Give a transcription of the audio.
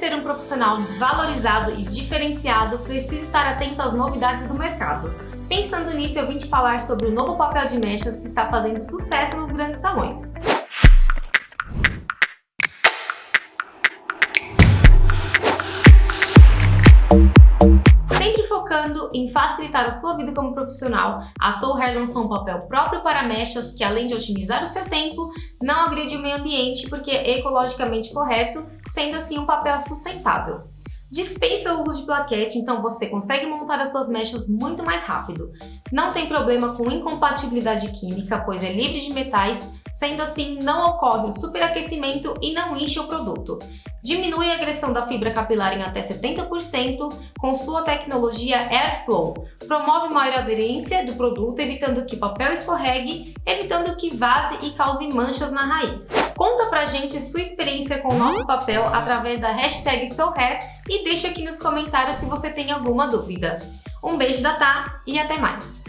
ser um profissional valorizado e diferenciado, precisa estar atento às novidades do mercado. Pensando nisso, eu vim te falar sobre o novo papel de mechas que está fazendo sucesso nos grandes salões. Focando em facilitar a sua vida como profissional, a Soul Hair lançou um papel próprio para mechas que, além de otimizar o seu tempo, não agride o meio ambiente porque é ecologicamente correto, sendo assim um papel sustentável. Dispensa o uso de plaquete, então você consegue montar as suas mechas muito mais rápido. Não tem problema com incompatibilidade química, pois é livre de metais, sendo assim não ocorre o superaquecimento e não enche o produto. Diminui a agressão da fibra capilar em até 70% com sua tecnologia Airflow. Promove maior aderência do produto, evitando que papel escorregue, evitando que vaze e cause manchas na raiz. Conta pra gente sua experiência com o nosso papel através da hashtag SoulHair e deixa aqui nos comentários se você tem alguma dúvida. Um beijo da Tá e até mais!